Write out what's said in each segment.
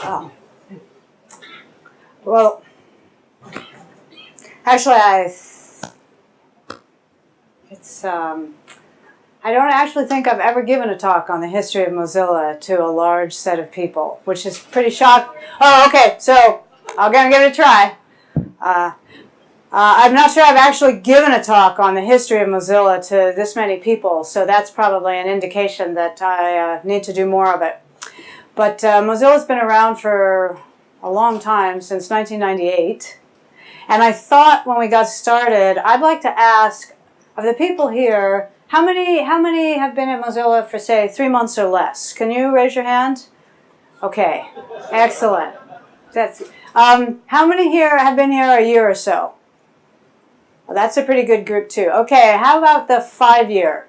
Oh. Well, actually, I. It's um. I don't actually think I've ever given a talk on the history of Mozilla to a large set of people, which is pretty shocking. Oh, okay. So I'm gonna give it a try. Uh, uh, I'm not sure I've actually given a talk on the history of Mozilla to this many people, so that's probably an indication that I uh, need to do more of it. But uh, Mozilla's been around for a long time, since 1998. And I thought when we got started, I'd like to ask of the people here, how many, how many have been at Mozilla for, say, three months or less? Can you raise your hand? Okay, excellent. That's, um, how many here have been here a year or so? Well, that's a pretty good group too. Okay, how about the five year?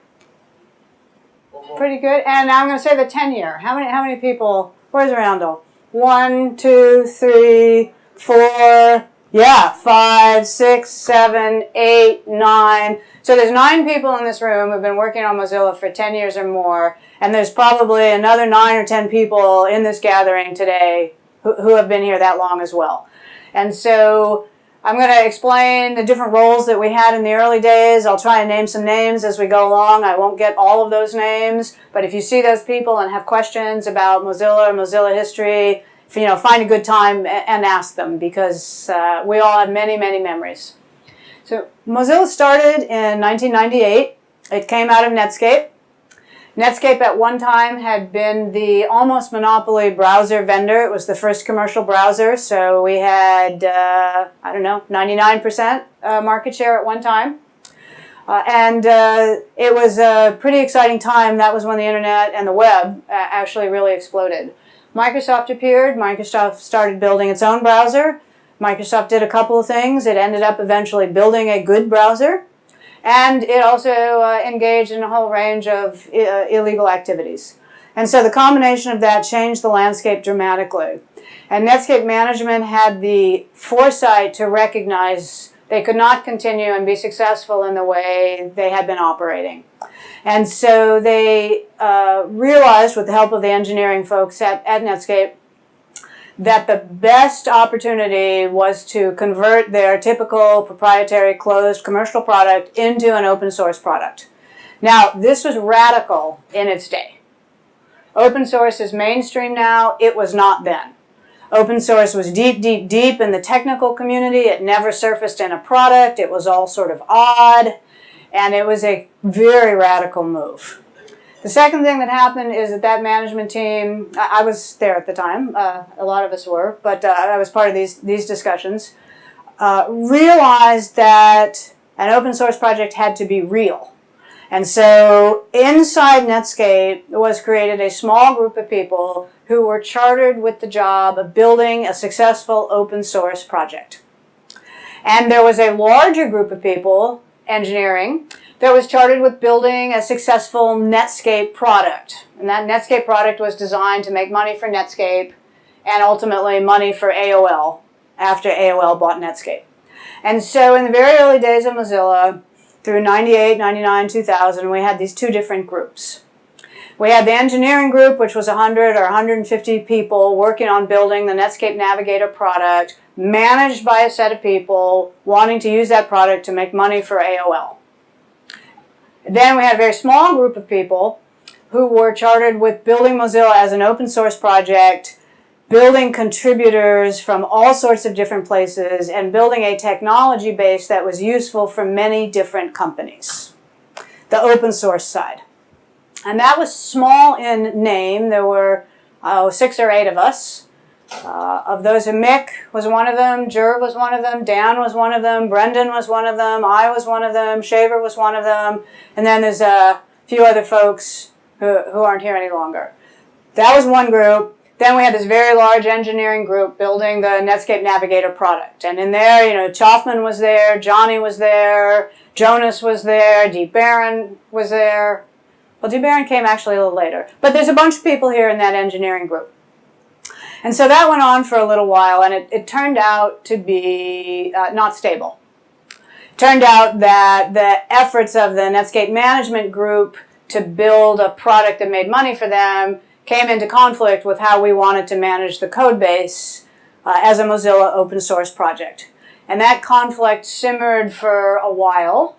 Uh-huh. Pretty good. And I'm going to say the 10 year. How many, how many people? Where's Randall? One, two, three, four, yeah, five, six, seven, eight, nine. So there's nine people in this room who've been working on Mozilla for 10 years or more. And there's probably another nine or 10 people in this gathering today who, who have been here that long as well. And so I'm going to explain the different roles that we had in the early days. I'll try and name some names as we go along. I won't get all of those names, but if you see those people and have questions about Mozilla or Mozilla history, you know, find a good time and ask them because uh, we all have many, many memories. So Mozilla started in 1998. It came out of Netscape. Netscape at one time had been the almost monopoly browser vendor. It was the first commercial browser, so we had, uh, I don't know, 99% uh, market share at one time. Uh, and uh, it was a pretty exciting time. That was when the internet and the web uh, actually really exploded. Microsoft appeared. Microsoft started building its own browser. Microsoft did a couple of things. It ended up eventually building a good browser. And it also uh, engaged in a whole range of uh, illegal activities. And so the combination of that changed the landscape dramatically. And Netscape management had the foresight to recognize they could not continue and be successful in the way they had been operating. And so they uh, realized with the help of the engineering folks at, at Netscape that the best opportunity was to convert their typical proprietary closed commercial product into an open source product. Now, this was radical in its day. Open source is mainstream now. It was not then. Open source was deep, deep, deep in the technical community. It never surfaced in a product. It was all sort of odd. And it was a very radical move. The second thing that happened is that that management team, I, I was there at the time, uh, a lot of us were, but uh, I was part of these, these discussions, uh, realized that an open source project had to be real. And so inside Netscape was created a small group of people who were chartered with the job of building a successful open source project. And there was a larger group of people, engineering, that was charted with building a successful Netscape product. And that Netscape product was designed to make money for Netscape and ultimately money for AOL after AOL bought Netscape. And so in the very early days of Mozilla, through 98, 99, 2000, we had these two different groups. We had the engineering group, which was 100 or 150 people working on building the Netscape Navigator product, managed by a set of people wanting to use that product to make money for AOL. Then we had a very small group of people who were chartered with building Mozilla as an open source project, building contributors from all sorts of different places, and building a technology base that was useful for many different companies. The open source side. And that was small in name. There were oh, six or eight of us. Uh, of those, Mick was one of them, Gerv was one of them, Dan was one of them, Brendan was one of them, I was one of them, Shaver was one of them, and then there's a few other folks who, who aren't here any longer. That was one group. Then we had this very large engineering group building the Netscape Navigator product. And in there, you know, Chofmann was there, Johnny was there, Jonas was there, Dee Barron was there. Well, Dee Barron came actually a little later. But there's a bunch of people here in that engineering group. And so that went on for a little while, and it, it turned out to be uh, not stable. Turned out that the efforts of the Netscape management group to build a product that made money for them came into conflict with how we wanted to manage the code base uh, as a Mozilla open source project. And that conflict simmered for a while,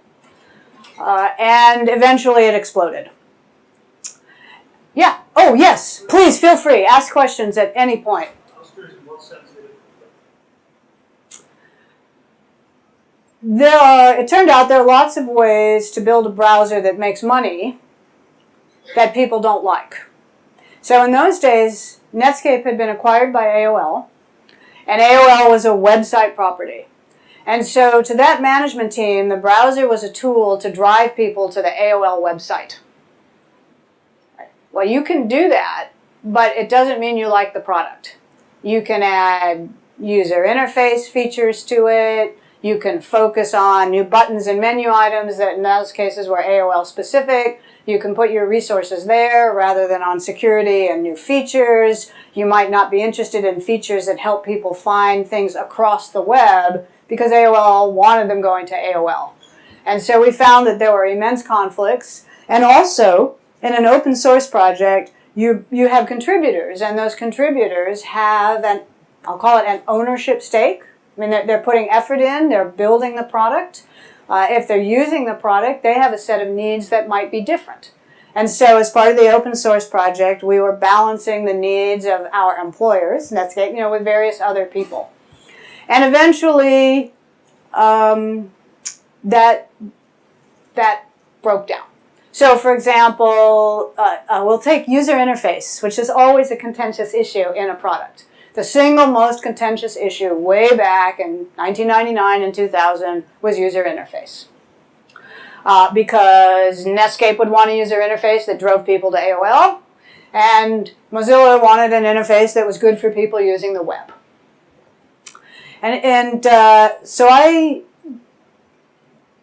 uh, and eventually it exploded. Yeah. Oh, yes. Please feel free. Ask questions at any point. There are, it turned out there are lots of ways to build a browser that makes money that people don't like. So in those days, Netscape had been acquired by AOL, and AOL was a website property. And so to that management team, the browser was a tool to drive people to the AOL website. Well, you can do that, but it doesn't mean you like the product. You can add user interface features to it. You can focus on new buttons and menu items that in those cases were AOL specific. You can put your resources there rather than on security and new features. You might not be interested in features that help people find things across the web because AOL wanted them going to AOL. And so we found that there were immense conflicts. And also, in an open source project, you, you have contributors, and those contributors have an, I'll call it an ownership stake. I mean, they're, they're putting effort in, they're building the product. Uh, if they're using the product, they have a set of needs that might be different. And so as part of the open source project, we were balancing the needs of our employers, Netscape, you know, with various other people. And eventually, um, that, that broke down. So for example, uh, uh, we'll take user interface, which is always a contentious issue in a product. The single most contentious issue way back in 1999 and 2000 was user interface. Uh, because Netscape would want a user interface that drove people to AOL, and Mozilla wanted an interface that was good for people using the web. And, and uh, so I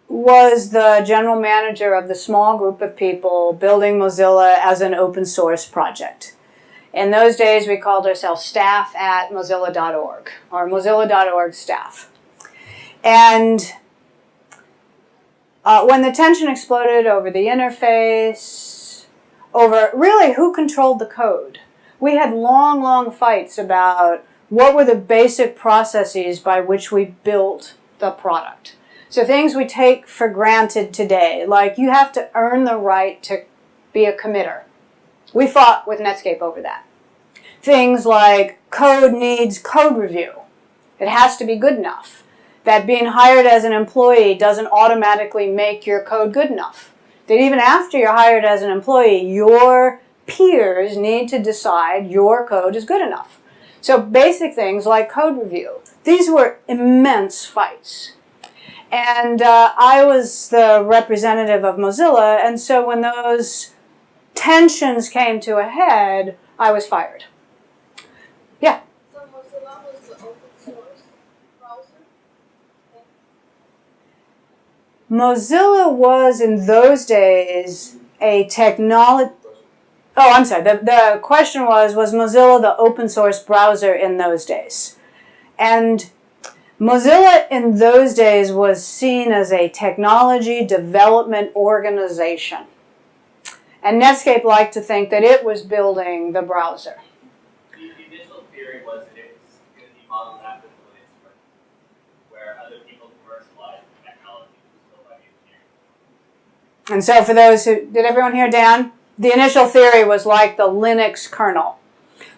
was the general manager of the small group of people building Mozilla as an open source project. In those days, we called ourselves staff at mozilla.org, or mozilla.org staff. And uh, when the tension exploded over the interface, over really who controlled the code, we had long, long fights about what were the basic processes by which we built the product. So things we take for granted today, like you have to earn the right to be a committer. We fought with Netscape over that. Things like code needs code review. It has to be good enough. That being hired as an employee doesn't automatically make your code good enough. That even after you're hired as an employee, your peers need to decide your code is good enough. So basic things like code review. These were immense fights. And uh, I was the representative of Mozilla, and so when those tensions came to a head, I was fired. Yeah? So Mozilla was the open source browser? Mozilla was, in those days, a technology... Oh, I'm sorry. The, the question was, was Mozilla the open source browser in those days? And Mozilla in those days was seen as a technology development organization. And Netscape liked to think that it was building the browser. The, the initial theory was that it was going to be modeled after the where other people commercialized the technology built by. And so for those who, did everyone hear Dan? The initial theory was like the Linux kernel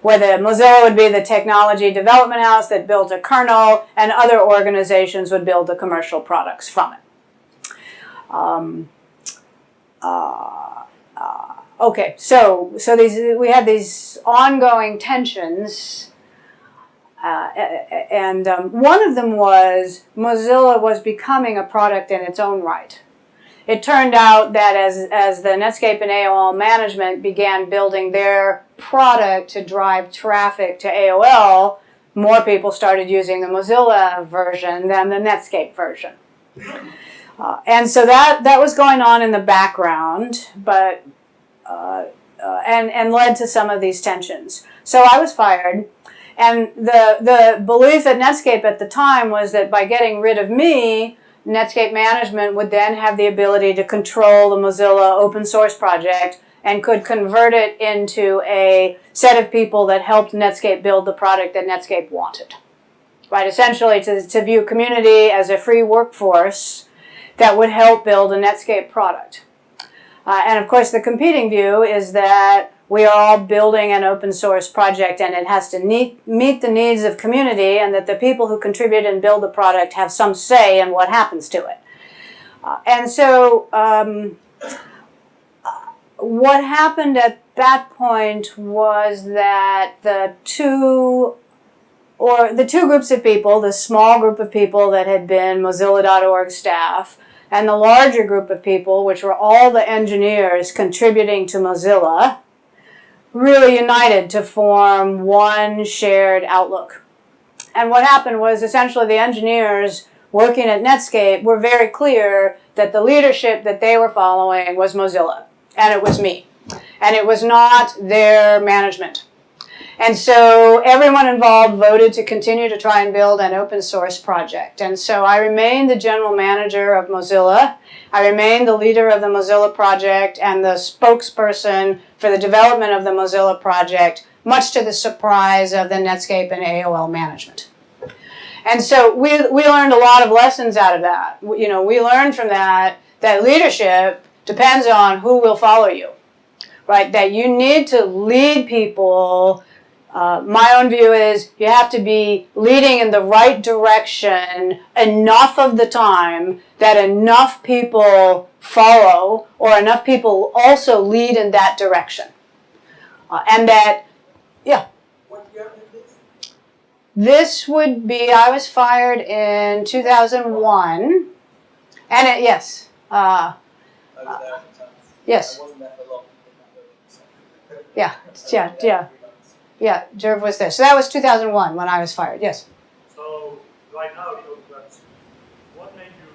where Mozilla would be the technology development house that built a kernel, and other organizations would build the commercial products from it. Um, uh, uh, okay, so so these we had these ongoing tensions, uh, and um, one of them was Mozilla was becoming a product in its own right it turned out that as, as the Netscape and AOL management began building their product to drive traffic to AOL, more people started using the Mozilla version than the Netscape version. Uh, and so that, that was going on in the background, but uh, uh, and, and led to some of these tensions. So I was fired. And the, the belief at Netscape at the time was that by getting rid of me, Netscape management would then have the ability to control the Mozilla open source project and could convert it into a set of people that helped Netscape build the product that Netscape wanted. Right, essentially to, to view community as a free workforce that would help build a Netscape product. Uh, and of course, the competing view is that we are all building an open source project and it has to meet, meet the needs of community and that the people who contribute and build the product have some say in what happens to it. Uh, and so um, what happened at that point was that the two or the two groups of people, the small group of people that had been Mozilla.org staff and the larger group of people, which were all the engineers contributing to Mozilla, really united to form one shared outlook. And what happened was essentially the engineers working at Netscape were very clear that the leadership that they were following was Mozilla, and it was me. And it was not their management. And so everyone involved voted to continue to try and build an open source project. And so I remained the general manager of Mozilla. I remained the leader of the Mozilla project and the spokesperson for the development of the Mozilla project, much to the surprise of the Netscape and AOL management. And so we, we learned a lot of lessons out of that. You know, we learned from that that leadership depends on who will follow you, right? That you need to lead people uh, my own view is you have to be leading in the right direction enough of the time that enough people follow or enough people also lead in that direction. Uh, and that, yeah. What year is this? This would be, I was fired in 2001. And it, yes, uh, I was there at the time. yes, I wasn't there for long. yeah, yeah, yeah, yeah, Gerv was there. So that was 2001 when I was fired, yes. So right now, the open web, what made you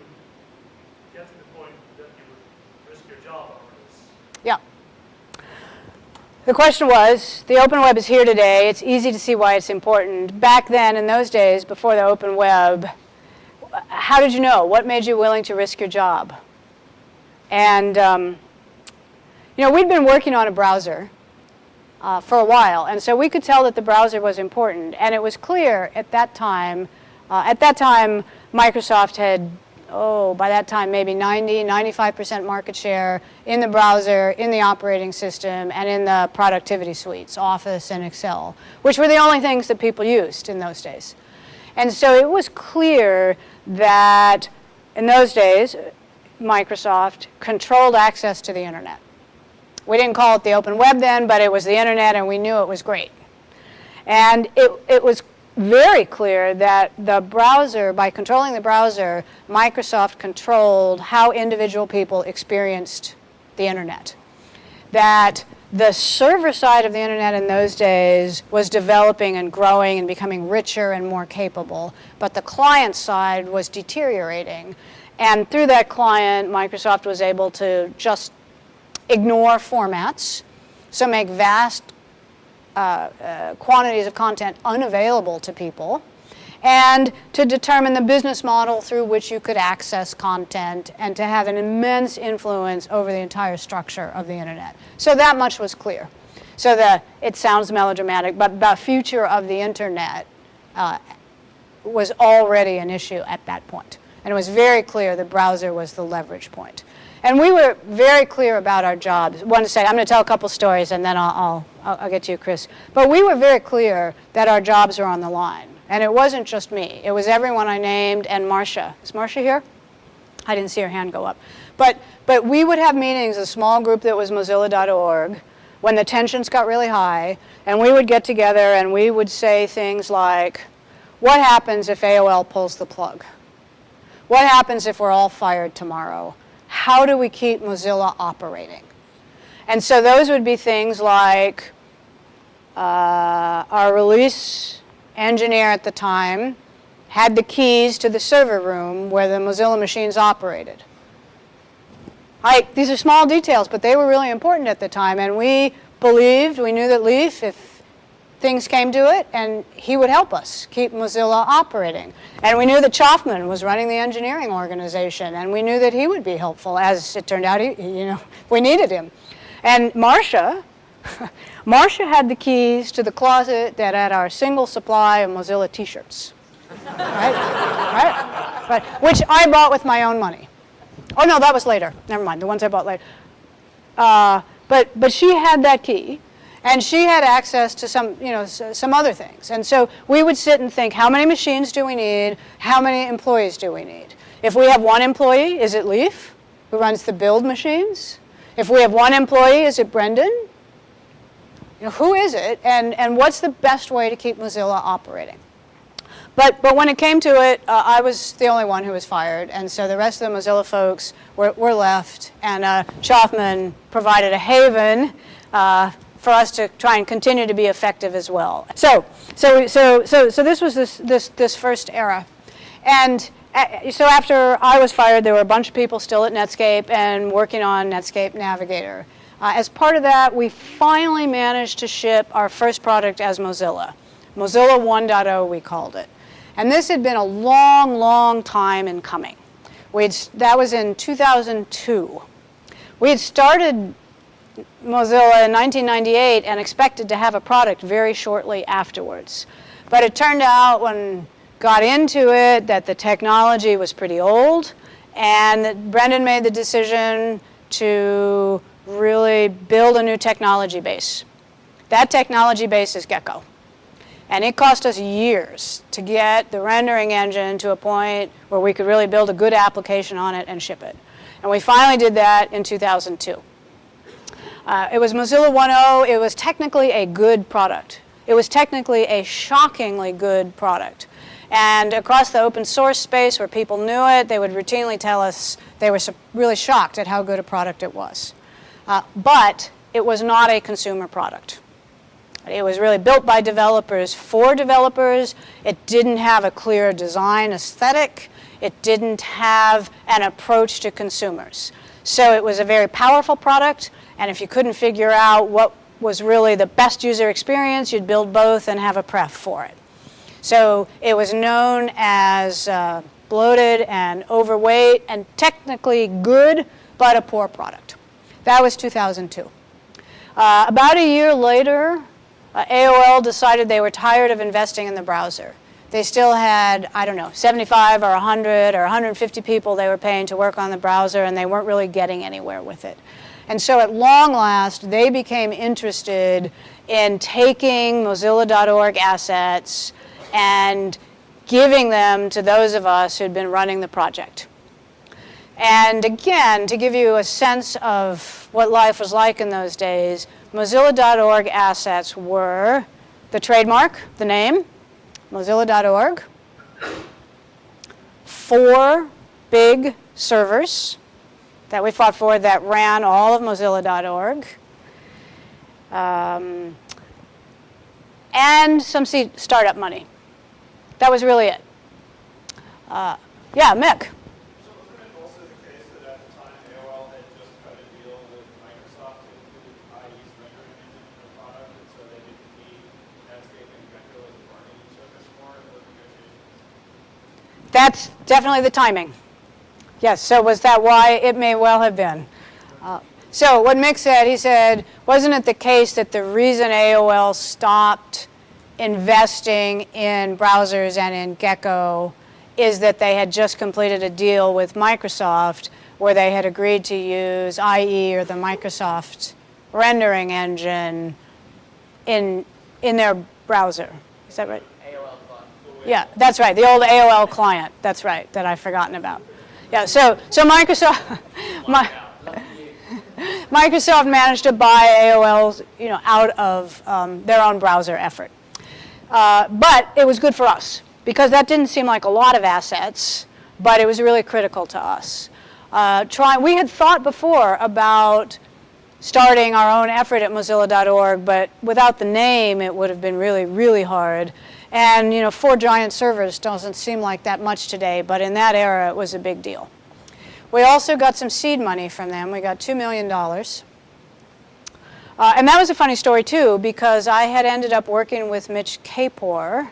get to the point that you would risk your job over this? Yeah. The question was, the open web is here today. It's easy to see why it's important. Back then, in those days, before the open web, how did you know? What made you willing to risk your job? And, um, you know, we'd been working on a browser uh, for a while, and so we could tell that the browser was important. And it was clear at that time, uh, at that time, Microsoft had oh, by that time maybe 90, 95% market share in the browser, in the operating system, and in the productivity suites, Office and Excel, which were the only things that people used in those days. And so it was clear that in those days, Microsoft controlled access to the internet. We didn't call it the open web then, but it was the internet and we knew it was great. And it, it was very clear that the browser, by controlling the browser, Microsoft controlled how individual people experienced the internet. That the server side of the internet in those days was developing and growing and becoming richer and more capable, but the client side was deteriorating. And through that client, Microsoft was able to just ignore formats, so make vast uh, uh, quantities of content unavailable to people, and to determine the business model through which you could access content and to have an immense influence over the entire structure of the internet. So that much was clear. So the, it sounds melodramatic, but the future of the internet uh, was already an issue at that point. And it was very clear the browser was the leverage point. And we were very clear about our jobs. One second, I'm going to tell a couple stories and then I'll, I'll, I'll get to you, Chris. But we were very clear that our jobs are on the line. And it wasn't just me. It was everyone I named and Marcia. Is Marcia here? I didn't see her hand go up. But, but we would have meetings, a small group that was mozilla.org, when the tensions got really high, and we would get together and we would say things like, what happens if AOL pulls the plug? What happens if we're all fired tomorrow? How do we keep Mozilla operating? And so those would be things like uh, our release engineer at the time had the keys to the server room where the Mozilla machines operated. I, these are small details, but they were really important at the time. And we believed, we knew that Leaf, if things came to it, and he would help us keep Mozilla operating. And we knew that Chofmann was running the engineering organization, and we knew that he would be helpful. As it turned out, he, you know, we needed him. And Marcia, Marcia had the keys to the closet that had our single supply of Mozilla T-shirts, right? right? Right? Which I bought with my own money. Oh no, that was later. Never mind. The ones I bought later. Uh, but but she had that key, and she had access to some you know some other things. And so we would sit and think, how many machines do we need? How many employees do we need? If we have one employee, is it Leaf, who runs the build machines? If we have one employee, is it Brendan? You know, who is it, and and what's the best way to keep Mozilla operating? But, but when it came to it, uh, I was the only one who was fired, and so the rest of the Mozilla folks were, were left, and uh, Chofmann provided a haven uh, for us to try and continue to be effective as well. So, so, so, so, so this was this, this, this first era. And uh, so after I was fired, there were a bunch of people still at Netscape and working on Netscape Navigator. Uh, as part of that, we finally managed to ship our first product as Mozilla. Mozilla 1.0, we called it. And this had been a long, long time in coming. We'd, that was in 2002. We had started Mozilla in 1998 and expected to have a product very shortly afterwards. But it turned out when got into it that the technology was pretty old and that Brendan made the decision to really build a new technology base. That technology base is Gecko. And it cost us years to get the rendering engine to a point where we could really build a good application on it and ship it. And we finally did that in 2002. Uh, it was Mozilla 1.0. It was technically a good product. It was technically a shockingly good product. And across the open source space where people knew it, they would routinely tell us they were really shocked at how good a product it was. Uh, but it was not a consumer product. It was really built by developers for developers. It didn't have a clear design aesthetic. It didn't have an approach to consumers. So it was a very powerful product, and if you couldn't figure out what was really the best user experience, you'd build both and have a pref for it. So it was known as uh, bloated and overweight and technically good, but a poor product. That was 2002. Uh, about a year later, uh, AOL decided they were tired of investing in the browser. They still had, I don't know, 75 or 100 or 150 people they were paying to work on the browser, and they weren't really getting anywhere with it. And so at long last, they became interested in taking Mozilla.org assets and giving them to those of us who'd been running the project. And again, to give you a sense of what life was like in those days, Mozilla.org assets were the trademark, the name, Mozilla.org, four big servers that we fought for that ran all of Mozilla.org, um, and some seed startup money. That was really it. Uh, yeah, Mick. So wasn't it also the case that at the time AOL had just cut a deal with Microsoft to include IE's rendering engine in their product, and so they didn't need Netscape and Gecko as a bargaining service more in those negotiations? That's definitely the timing. Yes, so was that why? It may well have been. Uh, so what Mick said, he said, wasn't it the case that the reason AOL stopped investing in browsers and in Gecko is that they had just completed a deal with Microsoft where they had agreed to use IE or the Microsoft rendering engine in, in their browser. Is that right? AOL Fun. Yeah, that's right. The old AOL client. That's right. That I've forgotten about. Yeah. So so Microsoft, my, Microsoft managed to buy AOL's you know out of um, their own browser effort, uh, but it was good for us because that didn't seem like a lot of assets, but it was really critical to us. Uh, try, we had thought before about starting our own effort at Mozilla.org, but without the name, it would have been really, really hard. And you know, four giant servers doesn't seem like that much today, but in that era, it was a big deal. We also got some seed money from them. We got $2 million. Uh, and that was a funny story too, because I had ended up working with Mitch Kapor.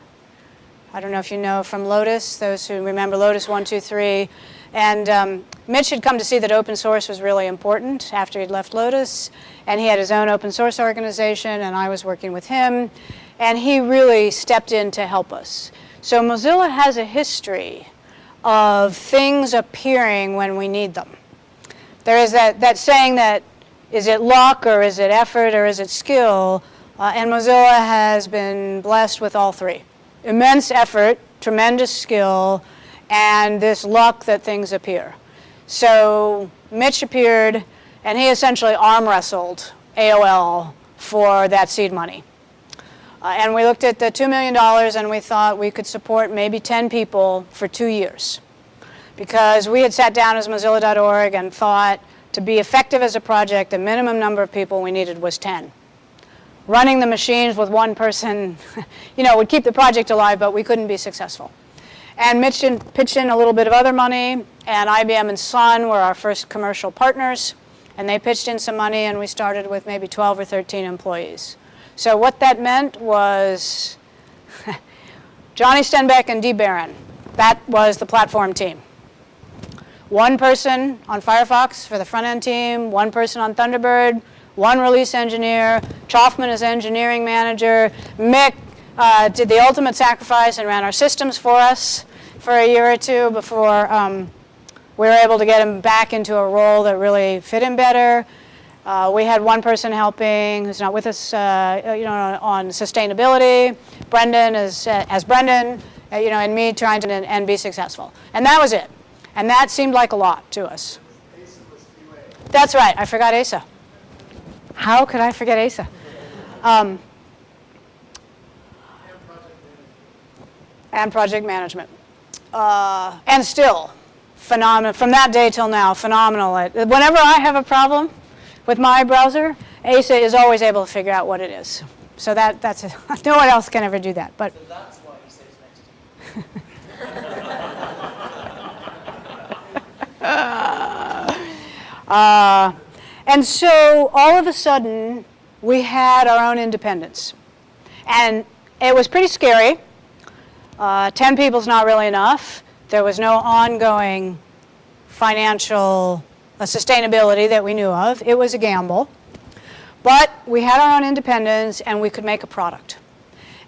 I don't know if you know from Lotus, those who remember Lotus 123. And um, Mitch had come to see that open source was really important after he'd left Lotus. And he had his own open source organization, and I was working with him. And he really stepped in to help us. So Mozilla has a history of things appearing when we need them. There is that, that saying that is it luck or is it effort or is it skill? Uh, and Mozilla has been blessed with all three. Immense effort, tremendous skill, and this luck that things appear. So Mitch appeared and he essentially arm wrestled AOL for that seed money. Uh, and we looked at the $2 million and we thought we could support maybe 10 people for two years. Because we had sat down as Mozilla.org and thought to be effective as a project, the minimum number of people we needed was 10. Running the machines with one person, you know, would keep the project alive, but we couldn't be successful. And Mitch pitched in a little bit of other money, and IBM and Sun were our first commercial partners, and they pitched in some money, and we started with maybe 12 or 13 employees. So what that meant was Johnny Stenback and Dee Barron. That was the platform team. One person on Firefox for the front-end team, one person on Thunderbird, one release engineer, Chofmann is engineering manager, Mick uh, did the ultimate sacrifice and ran our systems for us for a year or two before um, we were able to get him back into a role that really fit him better. Uh, we had one person helping who's not with us, uh, you know, on, on, sustainability. Brendan is uh, as Brendan, uh, you know, and me trying to and, and be successful. And that was it. And that seemed like a lot to us. That's right, I forgot Asa. How could I forget Asa? Um, and project management. Uh, and still, phenomenal, from that day till now, phenomenal. Whenever I have a problem with my browser, Asa is always able to figure out what it is. So that, that's, a, no one else can ever do that. But So that's why he sits next to you. Uh, and so all of a sudden, we had our own independence. And it was pretty scary. Uh, 10 people is not really enough. There was no ongoing financial uh, sustainability that we knew of. It was a gamble. But we had our own independence and we could make a product.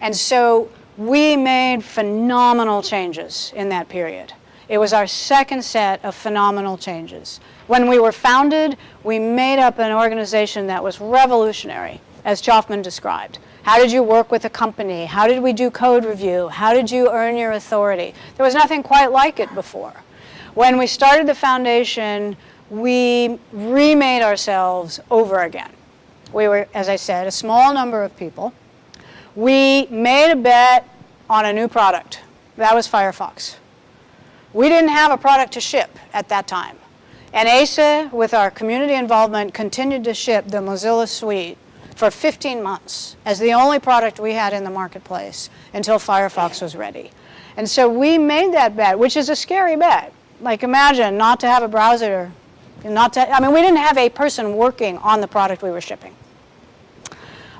And so we made phenomenal changes in that period. It was our second set of phenomenal changes. When we were founded, we made up an organization that was revolutionary, as Chofmann described. How did you work with a company? How did we do code review? How did you earn your authority? There was nothing quite like it before. When we started the foundation, we remade ourselves over again. We were, as I said, a small number of people. We made a bet on a new product. That was Firefox. We didn't have a product to ship at that time. And Asa, with our community involvement, continued to ship the Mozilla Suite for 15 months as the only product we had in the marketplace until Firefox was ready. And so we made that bet, which is a scary bet. Like imagine not to have a browser, not to, I mean, we didn't have a person working on the product we were shipping.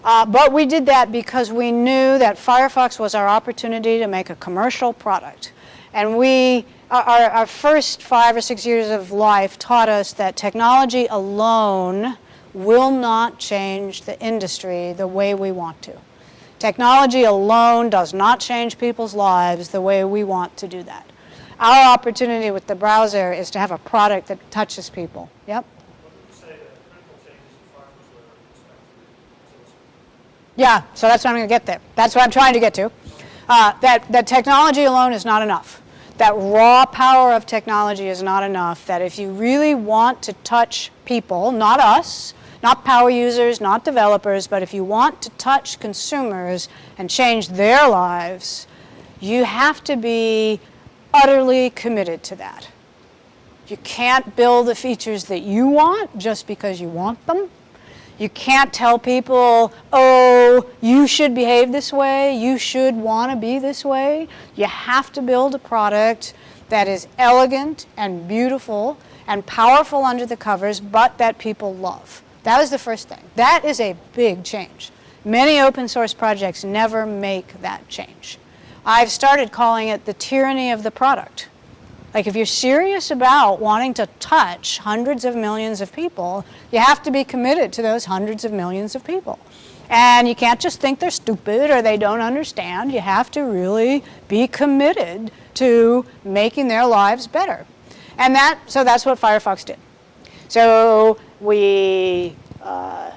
Uh, but we did that because we knew that Firefox was our opportunity to make a commercial product. And we our, our first five or six years of life taught us that technology alone will not change the industry the way we want to. Technology alone does not change people's lives the way we want to do that. Our opportunity with the browser is to have a product that touches people. Yep. Yeah, so that's what I'm going to get there. That's what I'm trying to get to. Uh, that, that technology alone is not enough that raw power of technology is not enough, that if you really want to touch people, not us, not power users, not developers, but if you want to touch consumers and change their lives, you have to be utterly committed to that. You can't build the features that you want just because you want them. You can't tell people, oh, you should behave this way, you should want to be this way. You have to build a product that is elegant and beautiful and powerful under the covers, but that people love. That was the first thing. That is a big change. Many open source projects never make that change. I've started calling it the tyranny of the product. Like if you're serious about wanting to touch hundreds of millions of people, you have to be committed to those hundreds of millions of people. And you can't just think they're stupid or they don't understand. You have to really be committed to making their lives better. And that, so that's what Firefox did. So we uh,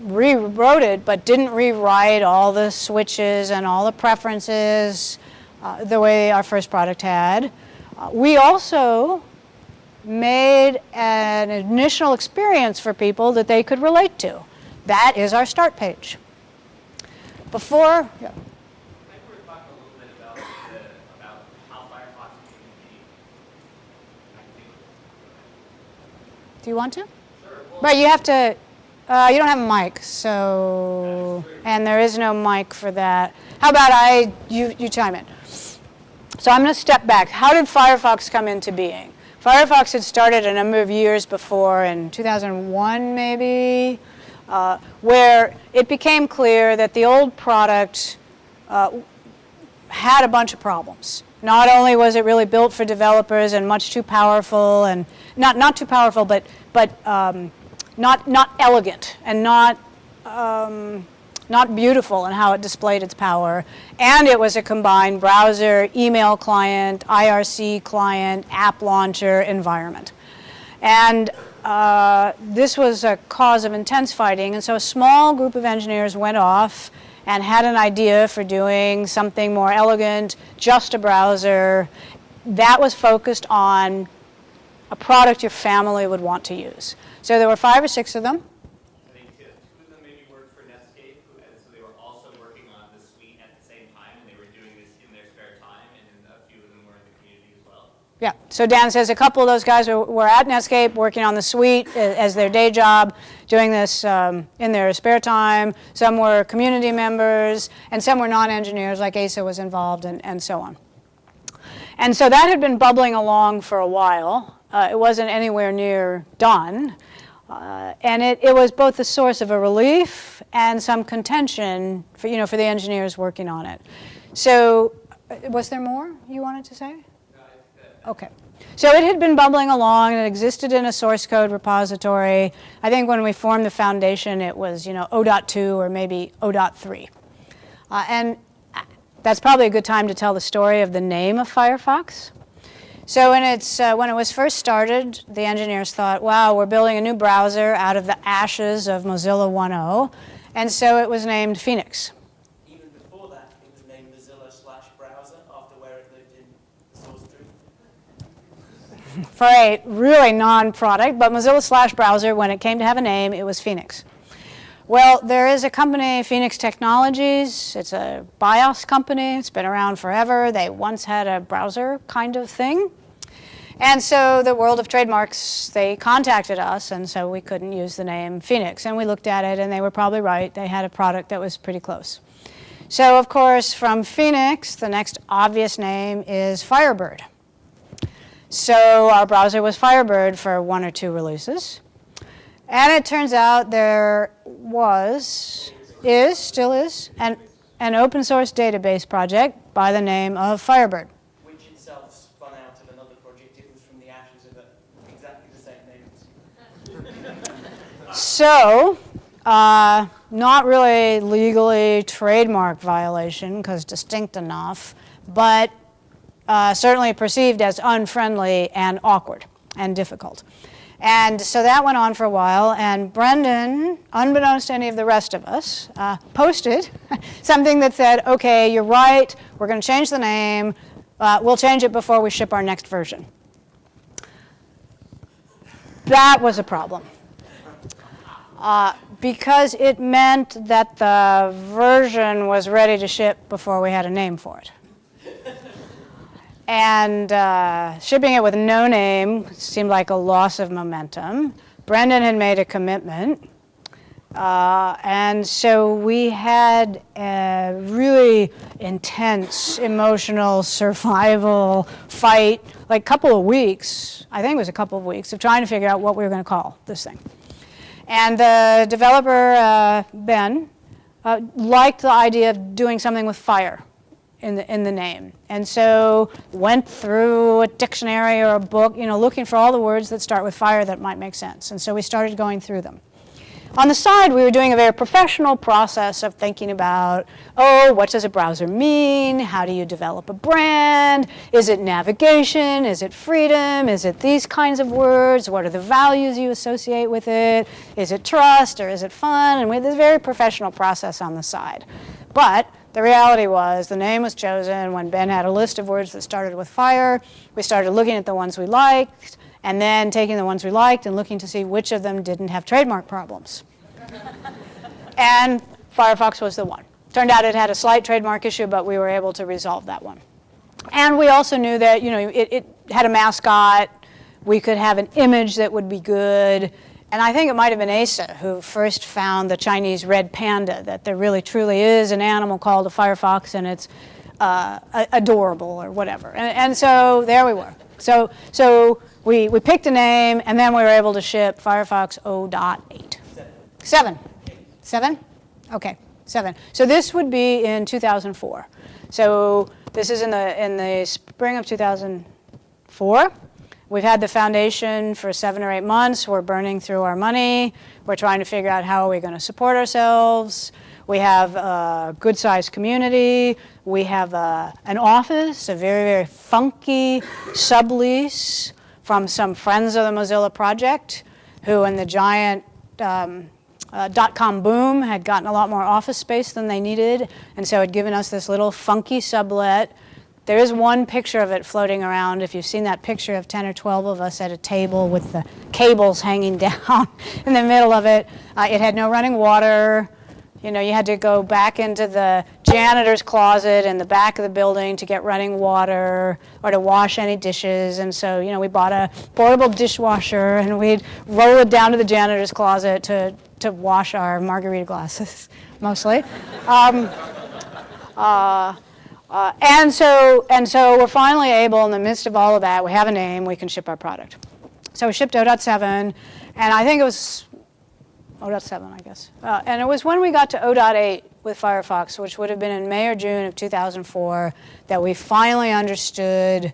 rewrote it, but didn't rewrite all the switches and all the preferences uh, the way our first product had. Uh, we also made an initial experience for people that they could relate to. That is our start page. Before, yeah. Do you want to? But you have to, uh, you don't have a mic, so, and there is no mic for that. How about I, you, you chime in. So I'm going to step back. How did Firefox come into being? Firefox had started a number of years before, in 2001 maybe, uh, where it became clear that the old product uh, had a bunch of problems. Not only was it really built for developers and much too powerful, and not not too powerful, but but um, not not elegant and not um, not beautiful in how it displayed its power. And it was a combined browser, email client, IRC client, app launcher environment. And uh, this was a cause of intense fighting. And so a small group of engineers went off and had an idea for doing something more elegant, just a browser. That was focused on a product your family would want to use. So there were five or six of them. I think two, two of them maybe worked for Netscape, who, and so they were also working on the suite at the same time, and they were doing this in their spare time, and a few of them were in the community as well. Yeah, so Dan says a couple of those guys were, were at Netscape working on the suite as their day job, doing this um, in their spare time. Some were community members, and some were non-engineers, like Asa was involved, and, and so on. And so that had been bubbling along for a while. Uh, it wasn't anywhere near done. Uh, and it, it was both the source of a relief and some contention for, you know, for the engineers working on it. So uh, was there more you wanted to say? Okay. So it had been bubbling along and it existed in a source code repository. I think when we formed the foundation, it was, you know, O.2 or maybe 0.3. Uh, and that's probably a good time to tell the story of the name of Firefox. So when, it's, uh, when it was first started, the engineers thought, wow, we're building a new browser out of the ashes of Mozilla 1.0. And so it was named Phoenix. Even before that, it was named Mozilla slash browser after where it lived in the source tree. for a really non-product, but Mozilla slash browser, when it came to have a name, it was Phoenix. Well, there is a company, Phoenix Technologies. It's a BIOS company. It's been around forever. They once had a browser kind of thing. And so the world of trademarks, they contacted us, and so we couldn't use the name Phoenix. And we looked at it, and they were probably right. They had a product that was pretty close. So, of course, from Phoenix, the next obvious name is Firebird. So our browser was Firebird for one or two releases. And it turns out there was, is, still is, an, an open source database project by the name of Firebird. Which itself spun out of another project. It was from the ashes of a, exactly the same name. So, uh, not really legally trademark violation because distinct enough, but uh, certainly perceived as unfriendly and awkward and difficult. And so that went on for a while, and Brendan, unbeknownst to any of the rest of us, uh, posted something that said, okay, you're right, we're going to change the name, uh, we'll change it before we ship our next version. That was a problem. Uh, because it meant that the version was ready to ship before we had a name for it. And uh, shipping it with no name seemed like a loss of momentum. Brendan had made a commitment. Uh, and so we had a really intense emotional survival fight, like a couple of weeks, I think it was a couple of weeks, of trying to figure out what we were going to call this thing. And the developer, uh, Ben, uh, liked the idea of doing something with fire in the, in the name. And so went through a dictionary or a book, you know, looking for all the words that start with fire that might make sense. And so we started going through them. On the side, we were doing a very professional process of thinking about, oh, what does a browser mean? How do you develop a brand? Is it navigation? Is it freedom? Is it these kinds of words? What are the values you associate with it? Is it trust or is it fun? And we had this very professional process on the side. But the reality was the name was chosen when Ben had a list of words that started with fire. We started looking at the ones we liked and then taking the ones we liked and looking to see which of them didn't have trademark problems. and Firefox was the one. Turned out it had a slight trademark issue, but we were able to resolve that one. And we also knew that, you know, it, it had a mascot. We could have an image that would be good. And I think it might have been Asa who first found the Chinese red panda, that there really truly is an animal called a firefox and it's uh, adorable or whatever. And, and so there we were. So, so we, we picked a name and then we were able to ship Firefox 0.8. Seven. Seven? Okay, seven. So this would be in 2004. So this is in the, in the spring of 2004. We've had the foundation for seven or eight months. We're burning through our money. We're trying to figure out how are we going to support ourselves. We have a good-sized community. We have a, an office, a very, very funky sublease from some friends of the Mozilla project who in the giant um, uh, dot-com boom had gotten a lot more office space than they needed, and so had given us this little funky sublet. There is one picture of it floating around. If you've seen that picture of 10 or 12 of us at a table with the cables hanging down in the middle of it, uh, it had no running water. You know, you had to go back into the janitor's closet in the back of the building to get running water or to wash any dishes. And so, you know, we bought a portable dishwasher and we'd roll it down to the janitor's closet to, to wash our margarita glasses, mostly. Um, uh, uh, and so, and so we're finally able, in the midst of all of that, we have a name, we can ship our product. So we shipped 0.7, and I think it was 0.7, I guess. Uh, and it was when we got to 0.8 with Firefox, which would have been in May or June of 2004, that we finally understood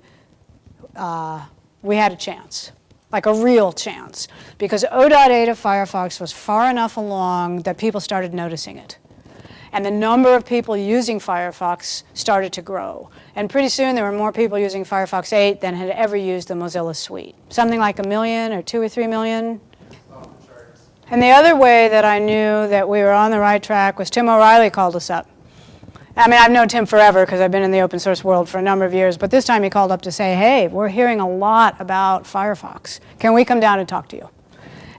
uh, we had a chance, like a real chance. Because 0.8 of Firefox was far enough along that people started noticing it. And the number of people using Firefox started to grow. And pretty soon there were more people using Firefox 8 than had ever used the Mozilla Suite. Something like a million or two or three million and the other way that I knew that we were on the right track was Tim O'Reilly called us up. I mean, I've known Tim forever because I've been in the open source world for a number of years, but this time he called up to say, hey, we're hearing a lot about Firefox. Can we come down and talk to you?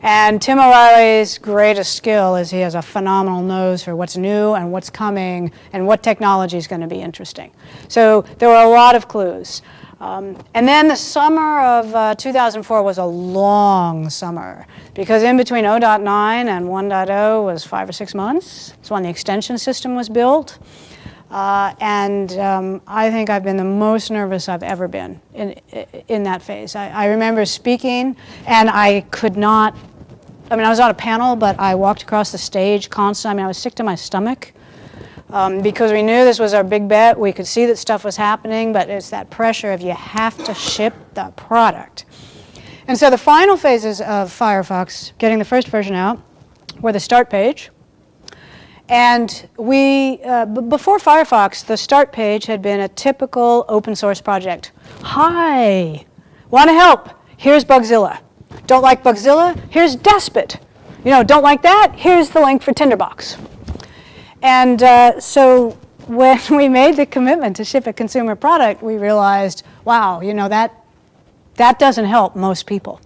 And Tim O'Reilly's greatest skill is he has a phenomenal nose for what's new and what's coming and what technology is going to be interesting. So there were a lot of clues. Um, and then the summer of uh, 2004 was a long summer because in between 0.9 and 1.0 was five or six months. It's when the extension system was built. Uh, and um, I think I've been the most nervous I've ever been in, in that phase. I, I remember speaking and I could not, I mean, I was on a panel, but I walked across the stage constantly. I mean, I was sick to my stomach um, because we knew this was our big bet. We could see that stuff was happening, but it's that pressure of you have to ship the product. And so the final phases of Firefox, getting the first version out, were the start page. And we, uh, before Firefox, the start page had been a typical open source project. Hi, want to help? Here's Bugzilla. Don't like Bugzilla? Here's Despot. You know, don't like that? Here's the link for Tinderbox. And uh, so when we made the commitment to ship a consumer product, we realized, wow, you know, that, that doesn't help most people.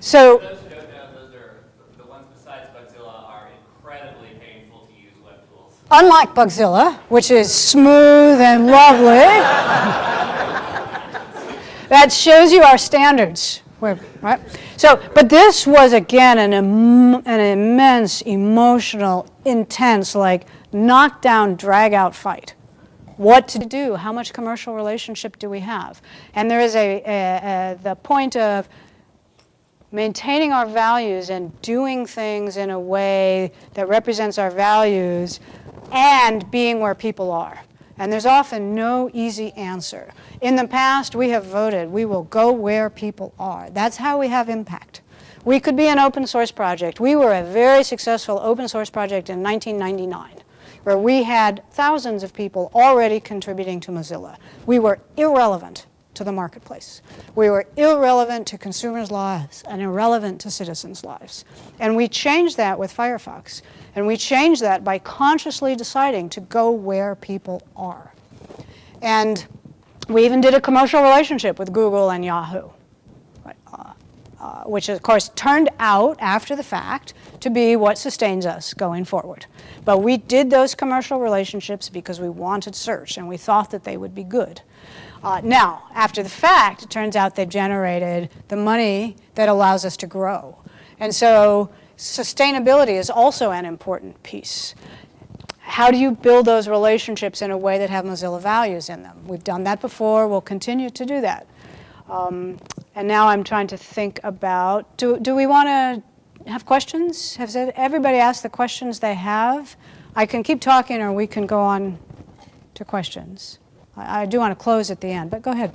So, those who don't know, those are the ones besides Bugzilla are incredibly painful to use web tools. Unlike Bugzilla, which is smooth and lovely, that shows you our standards. Right? So, but this was again an, Im an immense, emotional, intense, like knockdown, drag out fight. What to do? How much commercial relationship do we have? And there is a, a, a the point of maintaining our values and doing things in a way that represents our values and being where people are. And there's often no easy answer. In the past, we have voted, we will go where people are. That's how we have impact. We could be an open source project. We were a very successful open source project in 1999, where we had thousands of people already contributing to Mozilla. We were irrelevant to the marketplace. We were irrelevant to consumers' lives and irrelevant to citizens' lives. And we changed that with Firefox. And we changed that by consciously deciding to go where people are. And we even did a commercial relationship with Google and Yahoo, uh, uh, which of course turned out after the fact to be what sustains us going forward. But we did those commercial relationships because we wanted search and we thought that they would be good. Uh, now, after the fact, it turns out they've generated the money that allows us to grow. And so sustainability is also an important piece. How do you build those relationships in a way that have Mozilla values in them? We've done that before. We'll continue to do that. Um, and now I'm trying to think about, do, do we want to have questions? Has everybody asked the questions they have? I can keep talking or we can go on to questions. I, I do want to close at the end, but go ahead.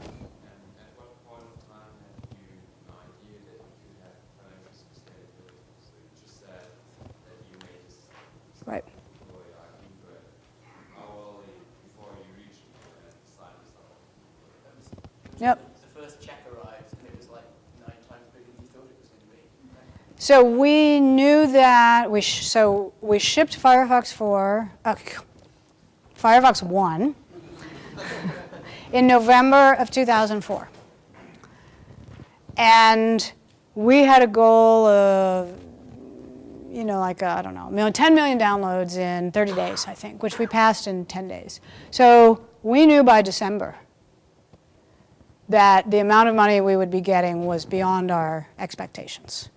Right. Yep. The first check arrived and it was like nine times bigger than you thought it was going to be. So we knew that we so we shipped Firefox 4, uh, Firefox 1 in November of 2004. And we had a goal of, you know, like, I don't know, 10 million downloads in 30 days, I think, which we passed in 10 days. So we knew by December that the amount of money we would be getting was beyond our expectations.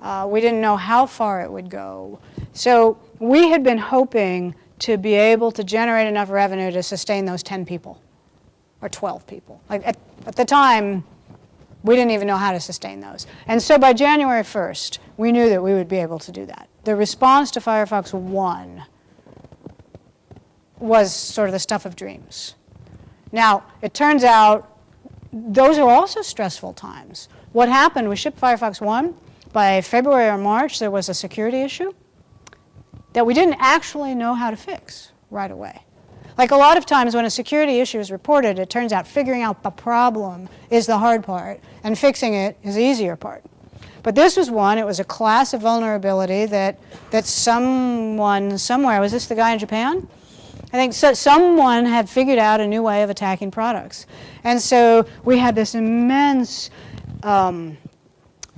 Uh, we didn't know how far it would go. So we had been hoping to be able to generate enough revenue to sustain those 10 people or 12 people. Like at, at the time, we didn't even know how to sustain those. And so by January 1st, we knew that we would be able to do that. The response to Firefox 1 was sort of the stuff of dreams. Now, it turns out those are also stressful times. What happened, we shipped Firefox 1. By February or March, there was a security issue that we didn't actually know how to fix right away. Like a lot of times when a security issue is reported, it turns out figuring out the problem is the hard part and fixing it is the easier part. But this was one, it was a class of vulnerability that, that someone somewhere, was this the guy in Japan? I think so, someone had figured out a new way of attacking products. And so we had this immense um,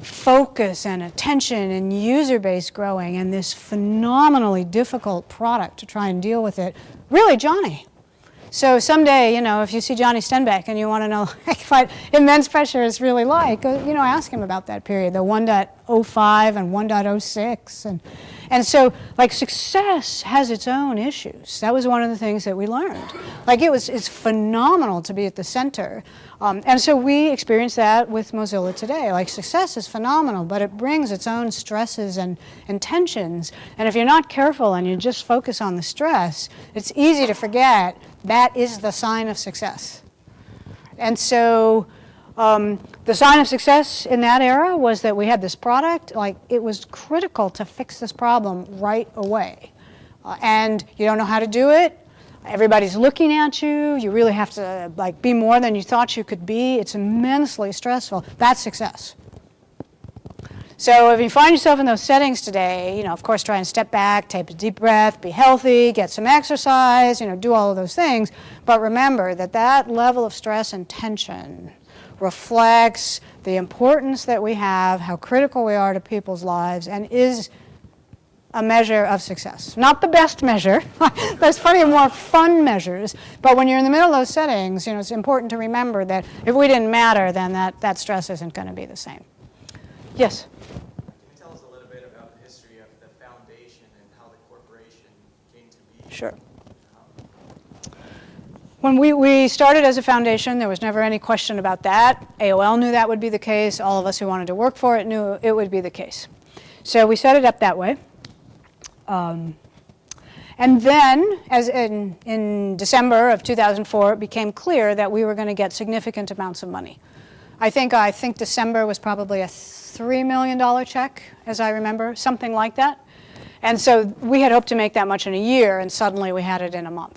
focus and attention and user base growing and this phenomenally difficult product to try and deal with it, really Johnny. So someday, you know, if you see Johnny Stenback and you want to know like, what immense pressure is really like, you know, ask him about that period, the 1.05 and 1.06. And, and so, like, success has its own issues. That was one of the things that we learned. Like, it was, it's phenomenal to be at the center. Um, and so we experience that with Mozilla today. Like, success is phenomenal, but it brings its own stresses and, and tensions. And if you're not careful and you just focus on the stress, it's easy to forget that is the sign of success. And so um, the sign of success in that era was that we had this product, like it was critical to fix this problem right away. Uh, and you don't know how to do it, everybody's looking at you, you really have to like be more than you thought you could be, it's immensely stressful, that's success. So if you find yourself in those settings today, you know, of course, try and step back, take a deep breath, be healthy, get some exercise, you know, do all of those things. But remember that that level of stress and tension reflects the importance that we have, how critical we are to people's lives, and is a measure of success. Not the best measure. There's plenty of more fun measures. But when you're in the middle of those settings, you know, it's important to remember that if we didn't matter, then that, that stress isn't going to be the same. Yes? Can you tell us a little bit about the history of the foundation and how the corporation came to be? Sure. When we, we started as a foundation, there was never any question about that. AOL knew that would be the case. All of us who wanted to work for it knew it would be the case. So we set it up that way. Um, and then, as in, in December of 2004, it became clear that we were going to get significant amounts of money. I think, I think December was probably a $3 million check, as I remember, something like that. And so we had hoped to make that much in a year, and suddenly we had it in a month.